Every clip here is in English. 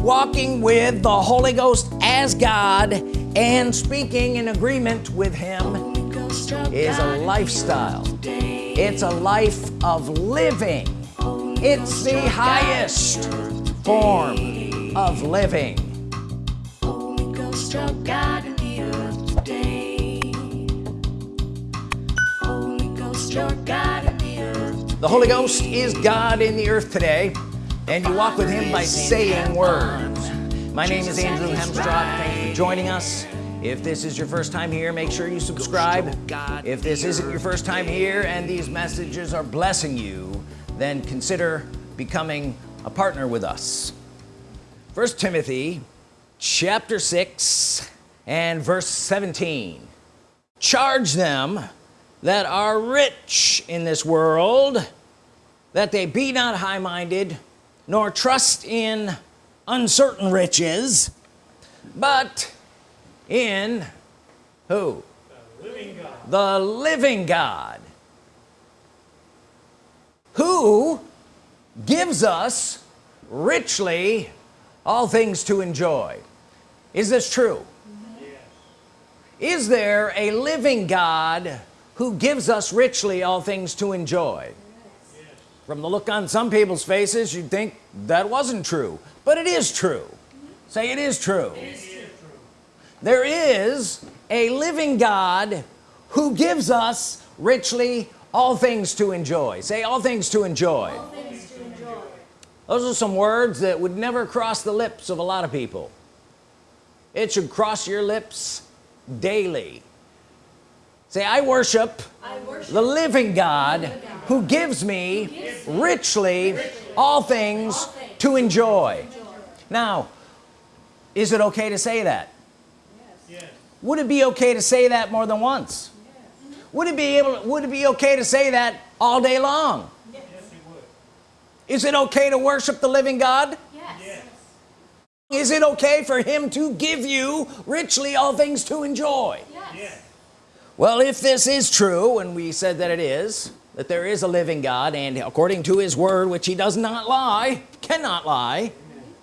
walking with the Holy Ghost as God and speaking in agreement with him is a lifestyle. It's a life of living. It's the highest form of living. The Holy Ghost is God in the earth today and you walk with him by saying words. My name is Andrew Hemstroth thank you for joining us. If this is your first time here make sure you subscribe. If this isn't your first time here and these messages are blessing you then consider becoming a partner with us. First Timothy chapter 6 and verse 17 charge them that are rich in this world that they be not high-minded nor trust in uncertain riches but in who? The living God, the living God. Who gives us richly all things to enjoy. Is this true? Yes. is there a living God who gives us richly all things to enjoy from the look on some people's faces you'd think that wasn't true. But it is true. Say it is true, it is true. there is a living God who gives us richly all things to enjoy. Say all things to enjoy, things to enjoy. those are some words that would never cross the lips of a lot of people. It should cross your lips daily. Say I worship, I worship the living God, living God who gives me, richly, all, things to enjoy. now is it okay to say that yes. would it be okay to say that more than once would it be able would it be okay to say that all day long yes. is it okay to worship the living God yes. is it okay for him to give you richly all things to enjoy yes well if this is true and we said that it is that there is a living God and according to his word which he does not lie cannot lie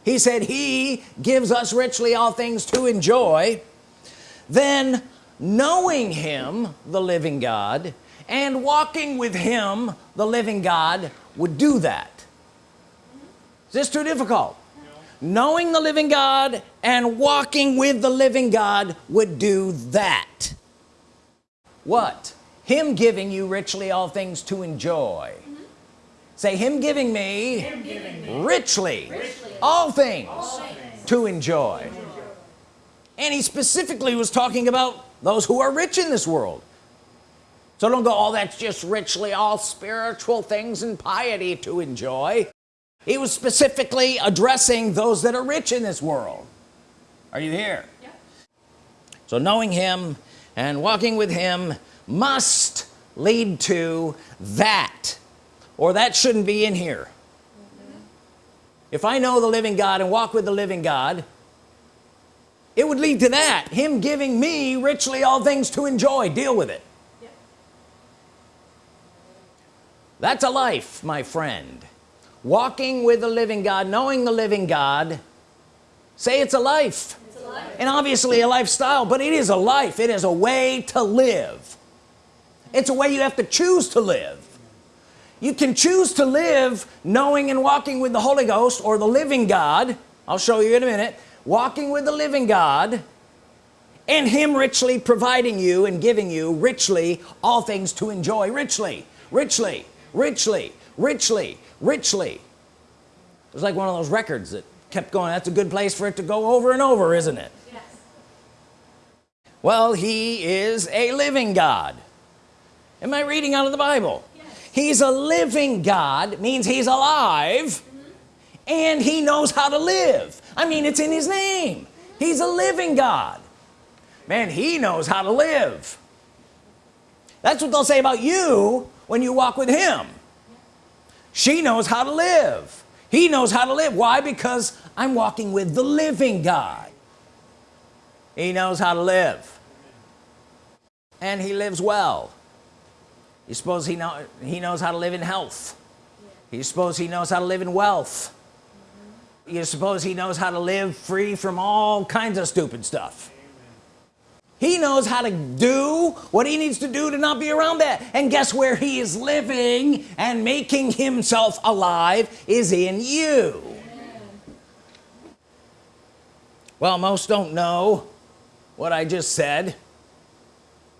he said he gives us richly all things to enjoy. Then knowing him the living God and walking with him the living God would do that. Is this too difficult? No. knowing the living God and walking with the living God would do that. What him giving you richly all things to enjoy mm -hmm. say him giving me, him giving me richly, richly, all things, all things to enjoy. enjoy and he specifically was talking about those who are rich in this world so don't go all oh, that's just richly all spiritual things and piety to enjoy he was specifically addressing those that are rich in this world are you here yeah. so knowing him and walking with him must lead to that or that shouldn't be in here. Mm -hmm. if I know the living God and walk with the living God it would lead to that him giving me richly all things to enjoy. Deal with it. Yeah. that's a life my friend. Walking with the living God knowing the living God say it's a life. And obviously a lifestyle but it is a life. It is a way to live it's a way you have to choose to live. You can choose to live knowing and walking with the Holy Ghost or the living God. I'll show you in a minute. Walking with the living God and him richly providing you and giving you richly all things to enjoy. Richly richly richly richly richly. It's like one of those records that kept going. That's a good place for it to go over and over isn't it? Yes. well he is a living God am I reading out of the Bible? Yes. he's a living God means he's alive mm -hmm. and he knows how to live. I mean it's in his name. He's a living God. Man he knows how to live. That's what they'll say about you when you walk with him. She knows how to live. He knows how to live. Why? Because I'm walking with the living God. He knows how to live. And he lives well you suppose he know he knows how to live in health. You suppose he knows how to live in wealth. You suppose he knows how to live free from all kinds of stupid stuff. He knows how to do what he needs to do to not be around that. And guess where he is living and making himself alive is in you. Well most don't know what I just said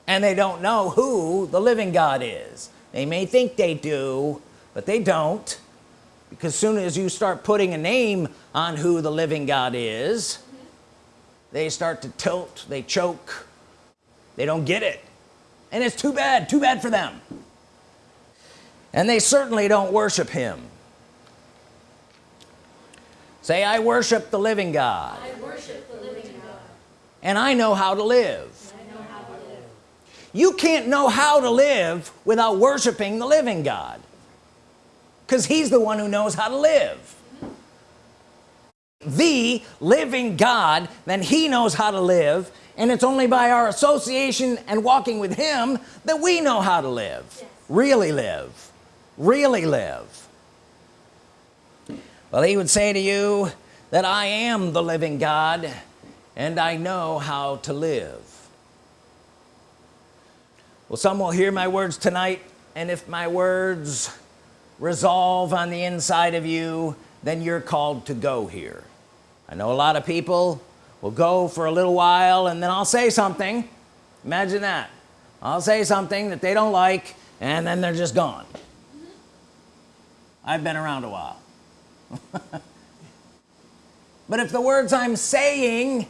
and they don't know who the living God is. They may think they do but they don't. Because soon as you start putting a name on who the living God is they start to tilt they choke they don't get it. And it's too bad too bad for them. And they certainly don't worship him. Say I worship the living God, worship the living God. and I know how to live I know how to live. You can't know how to live without worshiping the living God because he's the one who knows how to live. The living God then he knows how to live and it's only by our association and walking with him that we know how to live. Yes. really live. Really live. Well he would say to you that I am the living God and I know how to live well some will hear my words tonight and if my words resolve on the inside of you then you're called to go here. I know a lot of people will go for a little while and then I'll say something. Imagine that. I'll say something that they don't like and then they're just gone. I've been around a while. But if the words I'm saying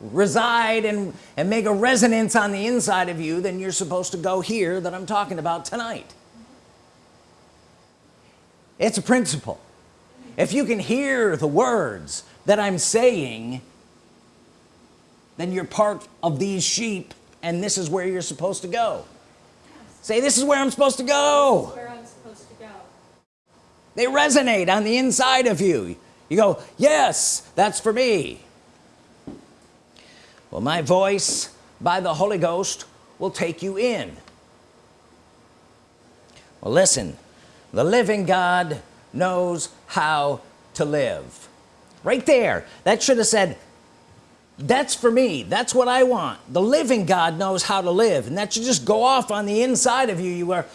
reside and and make a resonance on the inside of you then you're supposed to go here that I'm talking about tonight. It's a principle. If you can hear the words that I'm saying then you're part of these sheep and this is where you're supposed to go. Say this is where I'm supposed to go. Where I'm supposed to go. they resonate on the inside of you. You go yes that's for me well my voice by the Holy Ghost will take you in. Well listen the living God knows how to live. Right there that should have said that's for me that's what I want. The living God knows how to live and that should just go off on the inside of you. You are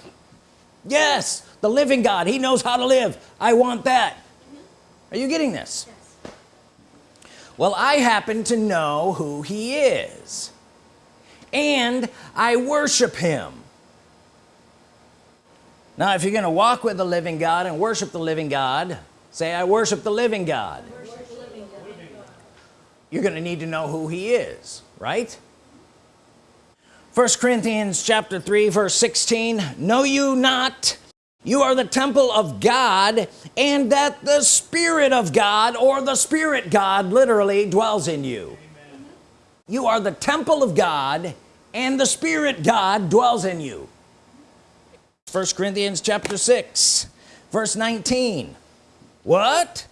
yes the living God he knows how to live. I want that. Are you getting this? Yes. Well I happen to know who he is. And I worship him. Now if you're gonna walk with the living God and worship the living God say I worship the living God. You're gonna need to know who he is right? First Corinthians chapter 3 verse 16 know you not you are the temple of God and that the Spirit of God or the Spirit God literally dwells in you. You are the temple of God and the Spirit God dwells in you. First Corinthians chapter 6 verse 19 what?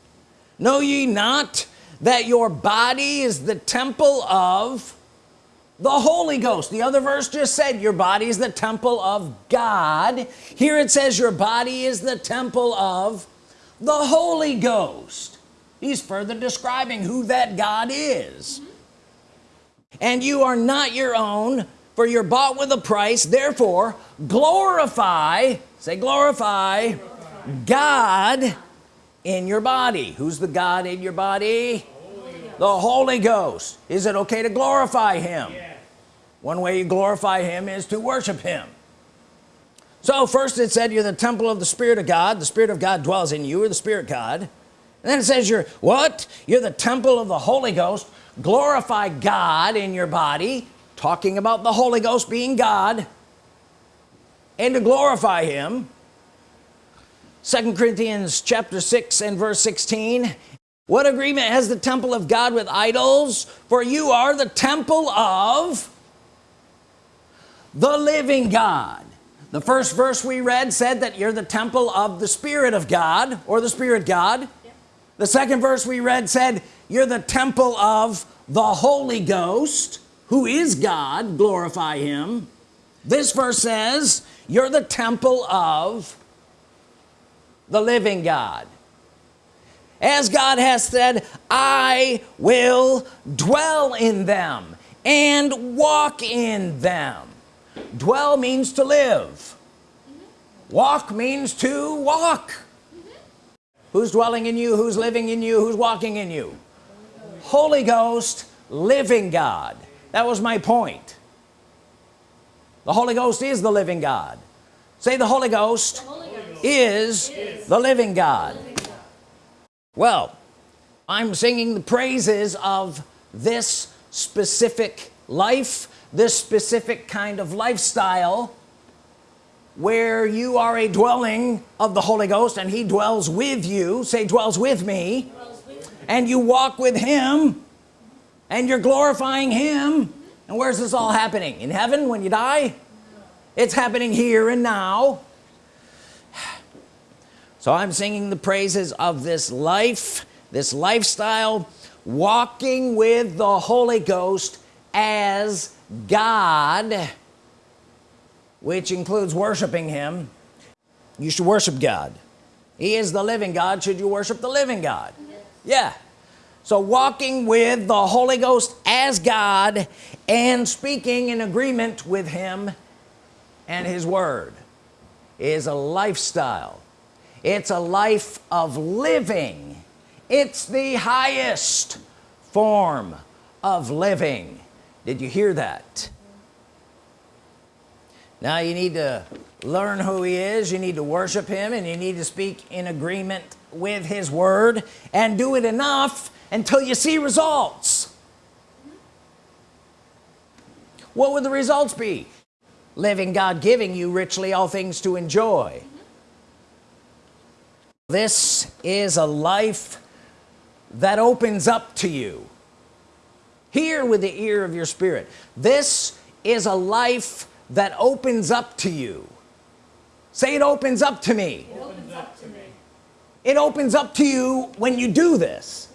Know ye not that your body is the temple of the Holy Ghost. The other verse just said your body is the temple of God. Here it says your body is the temple of the Holy Ghost. He's further describing who that God is. And you are not your own for you're bought with a price. Therefore glorify say glorify God in your body. Who's the God in your body the Holy Ghost. Is it okay to glorify him? One way you glorify him is to worship him. So first it said you're the temple of the Spirit of God. The Spirit of God dwells in you or the Spirit God. And then it says you're what? You're the temple of the Holy Ghost. Glorify God in your body. Talking about the Holy Ghost being God. And to glorify him. Second Corinthians chapter 6 and verse 16 what agreement has the temple of God with idols? For you are the temple of the living God. The first verse we read said that you're the temple of the Spirit of God or the Spirit God. The second verse we read said you're the temple of the Holy Ghost who is God glorify him. This verse says you're the temple of the living God as God has said I will dwell in them and walk in them. Dwell means to live. Walk means to walk. Who's dwelling in you? Who's living in you? Who's walking in you? Holy Ghost living God. That was my point. The Holy Ghost is the living God. Say the Holy Ghost, Holy Ghost is, the living God well I'm singing the praises of this specific life this specific kind of lifestyle where you are a dwelling of the Holy Ghost and he dwells with you. Say dwells with me. And you walk with him and you're glorifying him. And where's this all happening? In heaven when you die? It's happening here and now so I'm singing the praises of this life this lifestyle walking with the Holy Ghost as God which includes worshiping him. You should worship God. He is the living God. Should you worship the living God? Yeah. So walking with the Holy Ghost as God and speaking in agreement with him and his word is a lifestyle it's a life of living. It's the highest form of living. Did you hear that? Now you need to learn who he is you need to worship him and you need to speak in agreement with his word and do it enough until you see results. What would the results be? Living God giving you richly all things to enjoy this is a life that opens up to you. Hear with the ear of your spirit. This is a life that opens up to you. Say it opens up to me. It opens up to me. it opens up to you when you do this.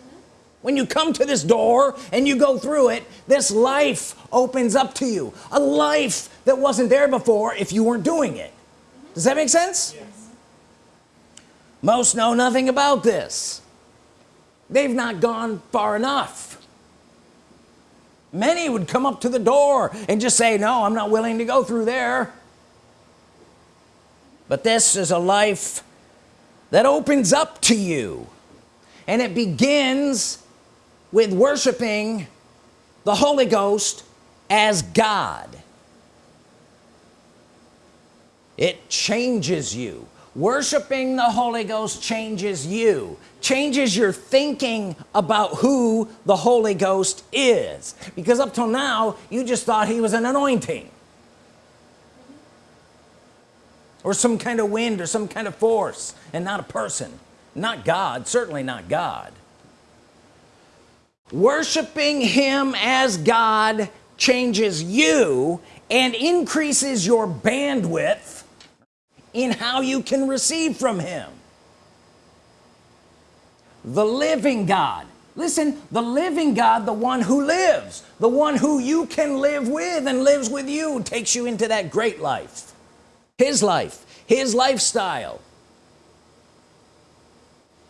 When you come to this door and you go through it this life opens up to you. A life that wasn't there before if you weren't doing it. Does that make sense? Yes. Most know nothing about this. They've not gone far enough. Many would come up to the door and just say no I'm not willing to go through there. But this is a life that opens up to you and it begins with worshiping the Holy Ghost as God. It changes you worshiping the Holy Ghost changes you changes your thinking about who the Holy Ghost is. Because up till now you just thought he was an anointing. Or some kind of wind or some kind of force and not a person. Not God certainly not God. Worshiping him as God changes you and increases your bandwidth in how you can receive from him. The living God. Listen the living God the one who lives the one who you can live with and lives with you takes you into that great life. His life his lifestyle.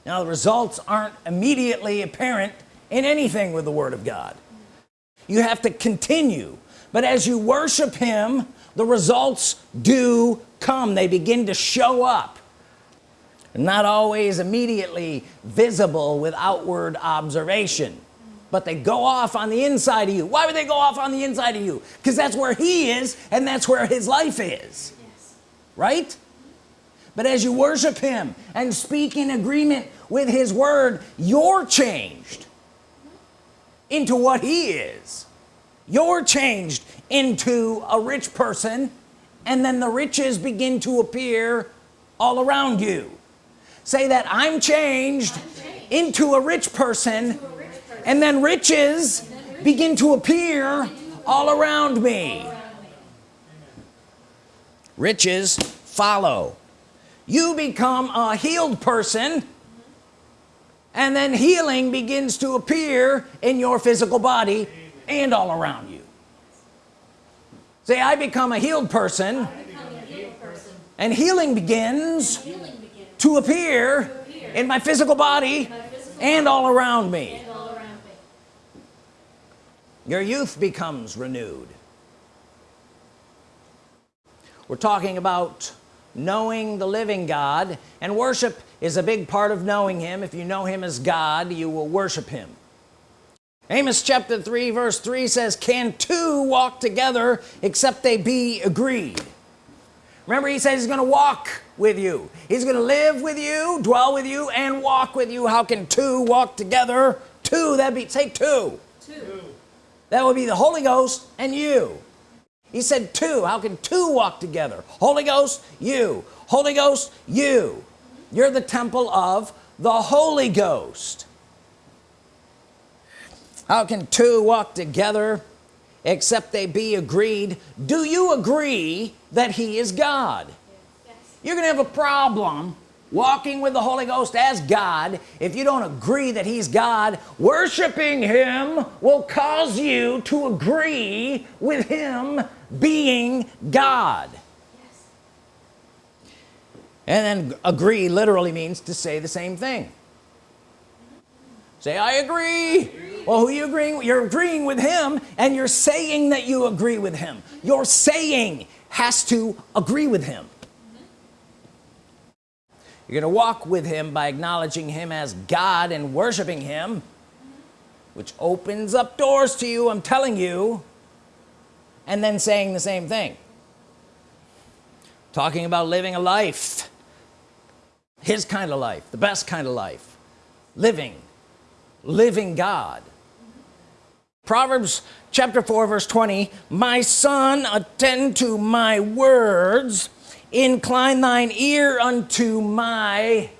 Now the results aren't immediately apparent in anything with the Word of God. You have to continue. But as you worship him the results do come they begin to show up. Not always immediately visible with outward observation but they go off on the inside of you. Why would they go off on the inside of you? Because that's where he is and that's where his life is. Yes. right? But as you worship him and speak in agreement with his word you're changed into what he is. You're changed into a rich person and then the riches begin to appear all around you say that I'm changed, changed. into a rich person To a rich person. and then riches then riches begin to appear all around me around me. riches follow you become a healed person and then healing begins to appear in your physical body and all around you say I become a healed person a healed person. and healing begins Healing begins. to appear appear in my physical body My physical and all and all around me. your youth becomes renewed we're talking about knowing the living God and worship is a big part of knowing him if you know him as God you will worship him Amos chapter 3 verse 3 says can two walk together except they be agreed? Remember he says he's gonna walk with you. He's gonna live with you dwell with you and walk with you. How can two walk together? Two that'd be say two. Two. that would be the Holy Ghost and you. He said two. How can two walk together? Holy Ghost you. Holy Ghost you. You're the temple of the Holy Ghost how can two walk together except they be agreed do you agree that he is God Yes. you're gonna have a problem walking with the Holy Ghost as God if you don't agree that he's God worshiping him will cause you to agree with him being God Yes. and then agree literally means to say the same thing say I agree. Well who you agreeing you're agreeing with him and you're saying that you agree with him. Your saying has to agree with him. You're gonna walk with him by acknowledging him as God and worshiping him which opens up doors to you I'm telling you and then saying the same thing. Talking about living a life his kind of life the best kind of life living living God. Proverbs chapter 4 verse 20 my son attend to my words. Incline thine ear unto my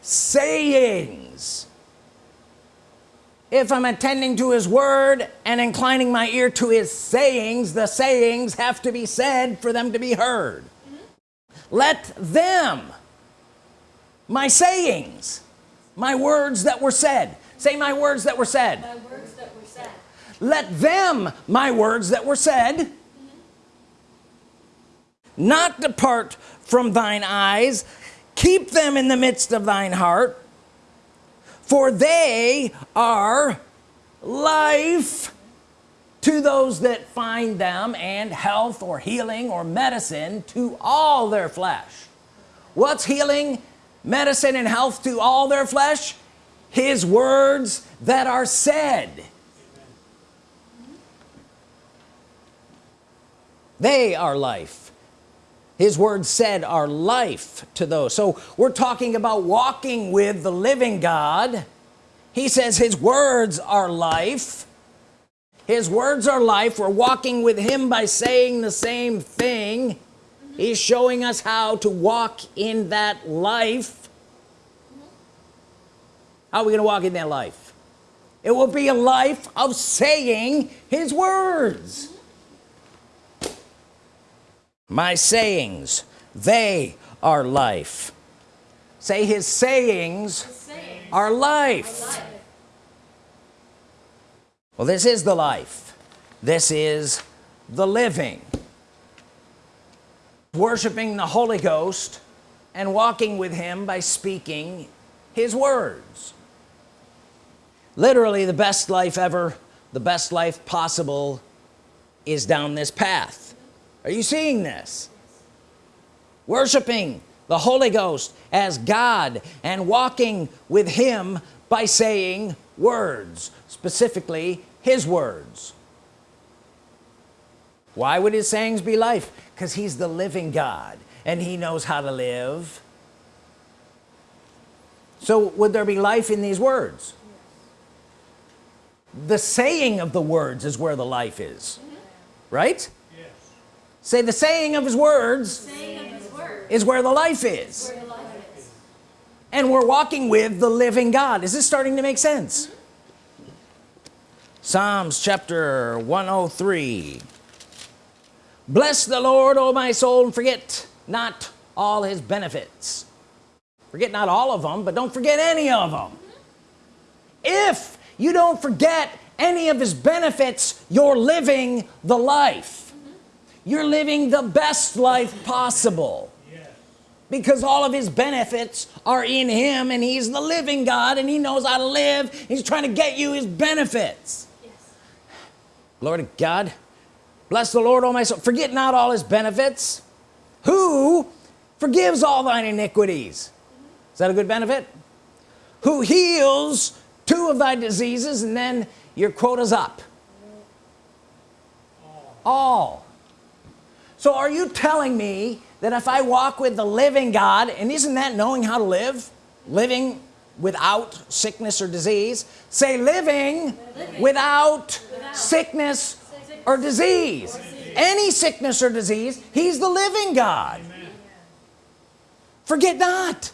sayings. If I'm attending to his word and inclining my ear to his sayings the sayings have to be said for them to be heard. Mm-hmm. Let them my sayings my words that were said. Say my words that were said. My words that were said. let them my words that were said not depart from thine eyes. Keep them in the midst of thine heart for they are life to those that find them and health or healing or medicine to all their flesh. What's healing medicine and health to all their flesh? His words that are said. They are life. His words said are life to those. So we're talking about walking with the living God. He says his words are life. His words are life. We're walking with him by saying the same thing he's showing us how to walk in that life. How are we gonna walk in that life? It will be a life of saying his words. My sayings they are life. Say his sayings Saying. are life Life. well this is the life. This is the living worshiping the Holy Ghost and walking with him by speaking his words. Literally the best life ever the best life possible is down this path. Are you seeing this? Worshiping the Holy Ghost as God and walking with him by saying words specifically his words. Why would his sayings be life because he's the living God and he knows how to live. So would there be life in these words? The saying of the words is where the life is mm-hmm. right? Yes. say the saying of his words of his word. is where the life is. Where the life is. and we're walking with the living God. Is this starting to make sense? Mm-hmm. Psalms chapter 103 bless the Lord O my soul and forget not all his benefits. Forget not all of them but don't forget any of them if you don't forget any of his benefits you're living the life. You're living the best life possible. Because all of his benefits are in him and he's the living God and he knows how to live. He's trying to get you his benefits. Yes. Lord God bless the Lord all my soul. Forget not all his benefits. Who forgives all thine iniquities? Is that a good benefit? Who heals two of thy diseases and then your quota's up? All. So are you telling me that if I walk with the living God and isn't that knowing how to live? Living without sickness or disease? Say living, Living. without, Without. sickness Sickness or disease. Any sickness or disease he's the living God. Forget not.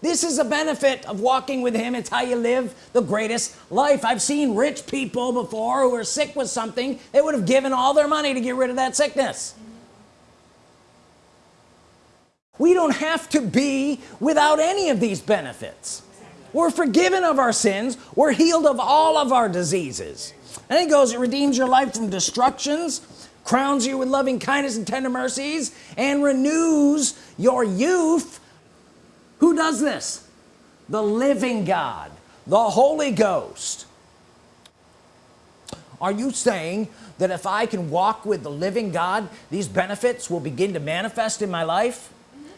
This is a benefit of walking with him. It's how you live the greatest life. I've seen rich people before who are sick with something they would have given all their money to get rid of that sickness. We don't have to be without any of these benefits. We're forgiven of our sins. We're healed of all of our diseases and he goes it redeems your life from destructions crowns you with loving kindness and tender mercies and renews your youth. Who does this? The living God the Holy Ghost. Are you saying that if I can walk with the living God these benefits will begin to manifest in my life?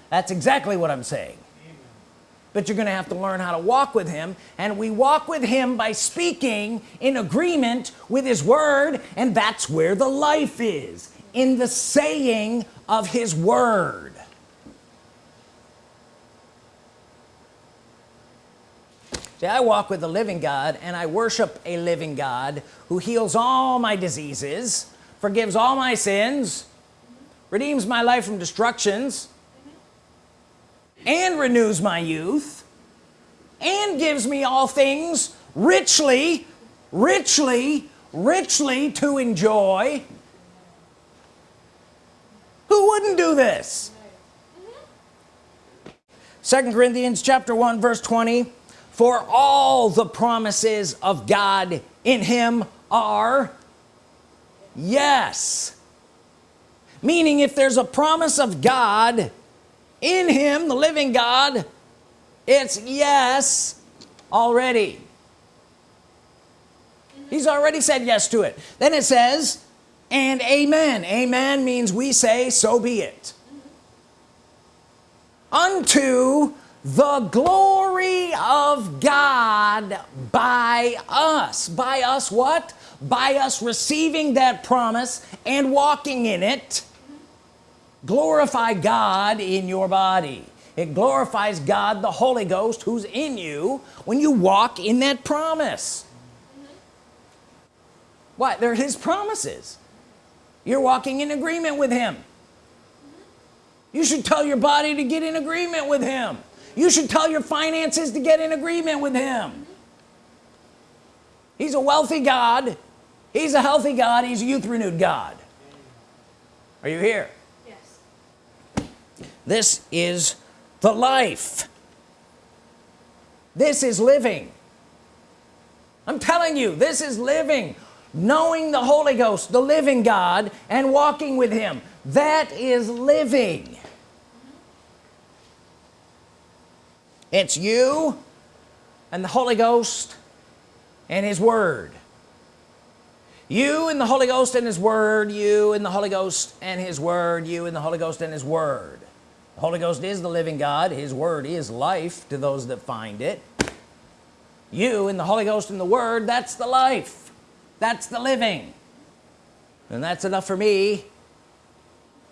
That's exactly what I'm saying but you're gonna have to learn how to walk with him. And we walk with him by speaking in agreement with his word and that's where the life is in the saying of his word. See, I walk with the living God and I worship a living God who heals all my diseases forgives all my sins redeems my life from destructions and renews my youth and gives me all things richly richly richly to enjoy. Who wouldn't do this? Second Corinthians chapter 1 verse 20 for all the promises of God in him are yes. Meaning if there's a promise of God in him the living God it's yes already. He's already said yes to it. Then it says and amen. Amen means we say so be it. Unto the glory of God by us. By us what? By us receiving that promise and walking in it glorify God in your body. It glorifies God the Holy Ghost who's in you when you walk in that promise. What? They're his promises. You're walking in agreement with him. You should tell your body to get in agreement with him. You should tell your finances to get in agreement with him. He's a wealthy God. He's a healthy God. He's a youth renewed God. Are you here. This is the life. This is living. I'm telling you this is living. Knowing the Holy Ghost the living God and walking with him. That is living. It's you and the Holy Ghost and his Word. You and the Holy Ghost and his Word you and the Holy Ghost and his Word you and the Holy Ghost and his Word Holy Ghost is the living God. His Word is life to those that find it. You and the Holy Ghost and the Word that's the life. That's the living. And that's enough for me.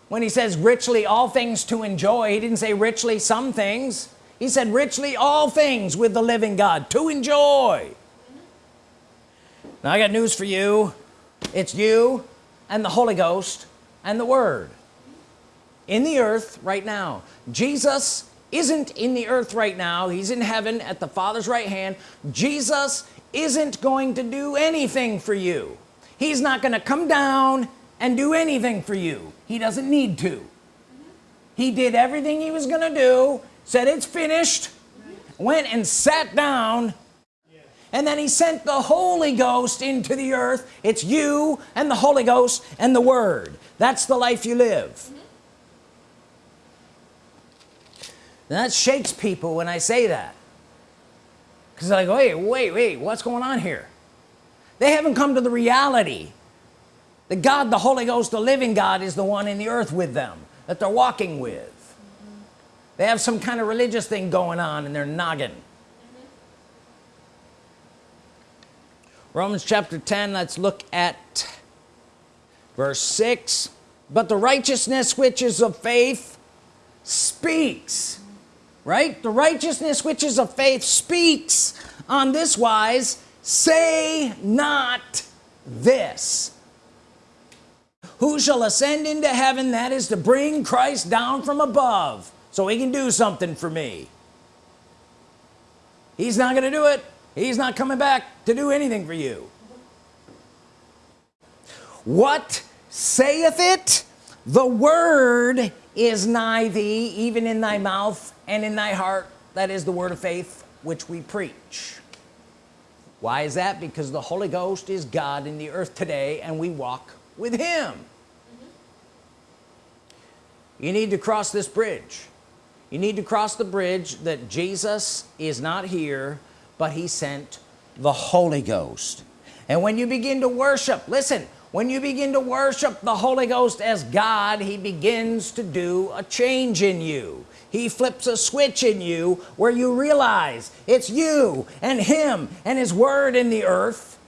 When he says richly all things to enjoy he didn't say richly some things. He said richly all things with the living God to enjoy. Now I got news for you. It's you and the Holy Ghost and the Word in the earth right now. Jesus isn't in the earth right now. He's in heaven at the Father's right hand. Jesus isn't going to do anything for you. He's not going to come down and do anything for you. He doesn't need to. He did everything he was gonna do said it's finished went and sat down and then he sent the Holy Ghost into the earth. It's you and the Holy Ghost and the Word. That's the life you live and that shakes people when I say that. Because go wait wait wait what's going on here? They haven't come to the reality that God the Holy Ghost the living God is the one in the earth with them that they're walking with. They have some kind of religious thing going on in their noggin. Romans chapter 10 let's look at verse 6 but the righteousness which is of faith speaks right? The righteousness which is of faith speaks on this wise say not this who shall ascend into heaven that is to bring Christ down from above? So he can do something for me. He's not gonna do it. He's not coming back to do anything for you. What saith it? The word is nigh thee even in thy mouth and in thy heart that is the word of faith which we preach. Why is that? Because the Holy Ghost is God in the earth today and we walk with him. Mm -hmm. you need to cross this bridge. You need to cross the bridge that Jesus is not here but he sent the Holy Ghost. And when you begin to worship listen when you begin to worship the Holy Ghost as God he begins to do a change in you. He flips a switch in you where you realize it's you and him and his word in the earth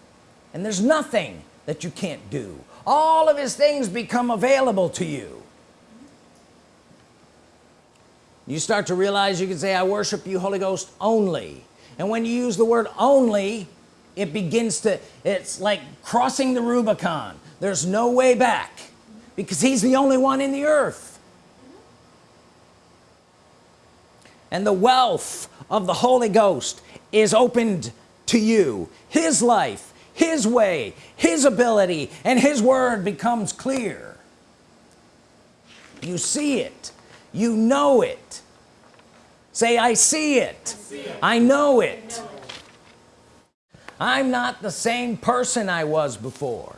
and there's nothing that you can't do. All of his things become available to you. You start to realize you can say I worship you Holy Ghost only. And when you use the word only it begins to it's like crossing the Rubicon. There's no way back because he's the only one in the earth. And the wealth of the Holy Ghost is opened to you. His life his way his ability and his word becomes clear. You see it. You know it. Say I see it. I, see it. I know it, I know it. I'm not the same person I was before.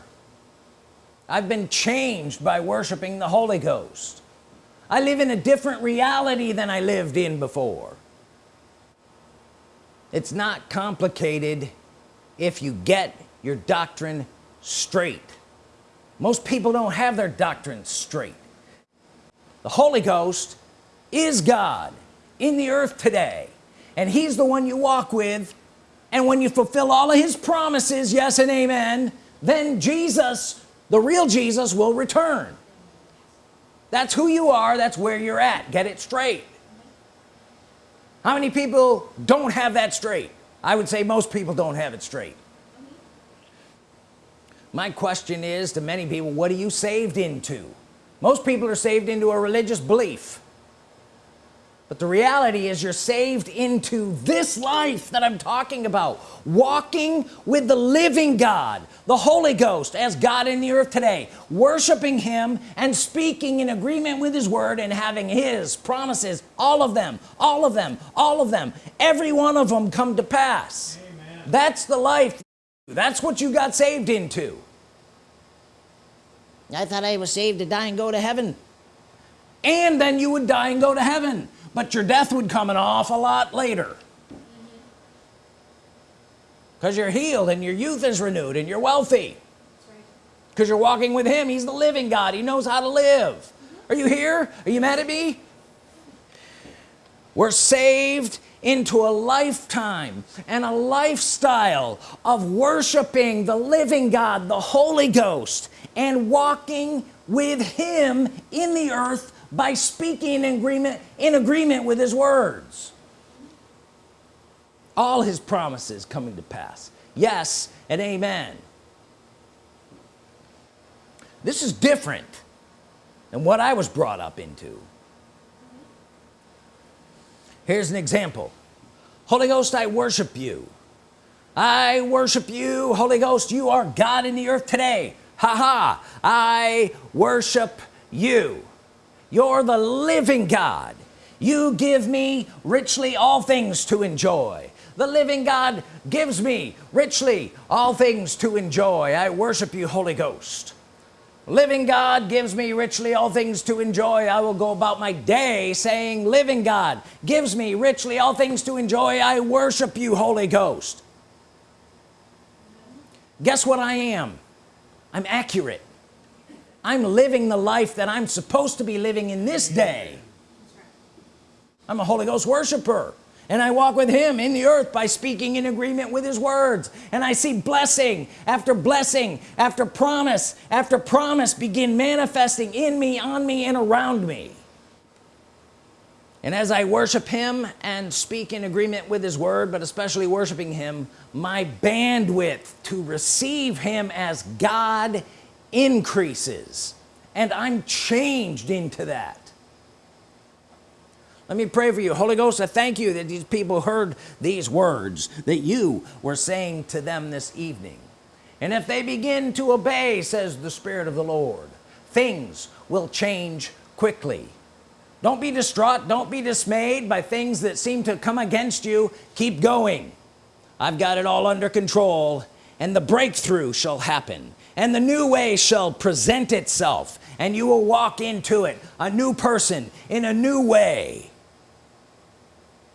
I've been changed by worshiping the Holy Ghost. I live in a different reality than I lived in before. It's not complicated if you get your doctrine straight. Most people don't have their doctrine straight. The Holy Ghost is God in the earth today and he's the one you walk with and when you fulfill all of his promises yes and amen then Jesus the real Jesus will return. That's who you are that's where you're at. Get it straight. How many people don't have that straight? I would say most people don't have it straight. My question is to many people what are you saved into? Most people are saved into a religious belief but the reality is you're saved into this life that I'm talking about walking with the living God the Holy Ghost as God in the earth today worshiping him and speaking in agreement with his word and having his promises all of them all of them all of them. Every one of them come to pass. Amen. that's the life. That's what you got saved into. I thought I was saved to die and go to heaven. And then you would die and go to heaven but your death would come an awful lot later. Because you're healed and your youth is renewed and you're wealthy. Because you're walking with him. He's the living God. He knows how to live. Are you here? Are you mad at me? We're saved into a lifetime and a lifestyle of worshiping the living God the Holy Ghost and walking with him in the earth by speaking in agreement in agreement with his words. All his promises coming to pass. Yes and amen. This is different than what I was brought up into. Here's an example. Holy Ghost I worship you. I worship you. Holy Ghost you are God in the earth today. Ha ha. I worship you you're the living God. You give me richly all things to enjoy. The living God gives me richly all things to enjoy. I worship you Holy Ghost. Living God gives me richly all things to enjoy. I will go about my day saying living God gives me richly all things to enjoy. I worship you Holy Ghost. Guess what I am? I'm accurate I'm living the life that I'm supposed to be living in this day. I'm a Holy Ghost worshiper and I walk with him in the earth by speaking in agreement with his words. And I see blessing after blessing after promise after promise begin manifesting in me on me and around me. And as I worship him and speak in agreement with his word but especially worshiping him my bandwidth to receive him as God increases. And I'm changed into that. Let me pray for you. Holy Ghost I thank you that these people heard these words that you were saying to them this evening. And if they begin to obey says the Spirit of the Lord things will change quickly. Don't be distraught don't be dismayed by things that seem to come against you. Keep going. I've got it all under control and the breakthrough shall happen and the new way shall present itself and you will walk into it a new person in a new way.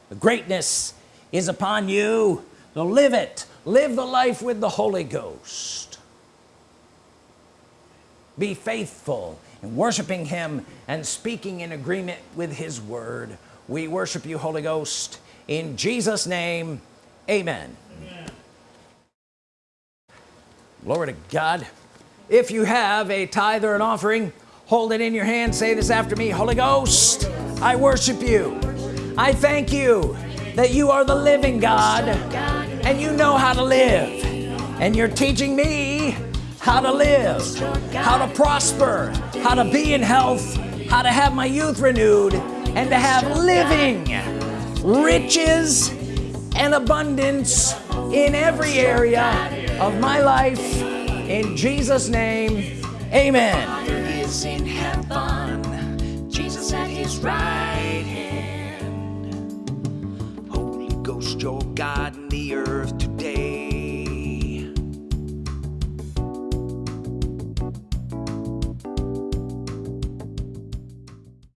The greatness is upon you. So live it. Live the life with the Holy Ghost. Be faithful in worshiping him and speaking in agreement with his word. We worship you Holy Ghost in Jesus name. Amen, amen. Glory to God. If you have a tithe or an offering hold it in your hand. Say this after me Holy Ghost I worship you. I thank you that you are the living God and you know how to live. And you're teaching me how to live how to prosper how to be in health how to have my youth renewed and to have living riches and abundance in every area of my life. In Jesus name amen. Jesus at his right hand. Holy Ghost your God in the earth today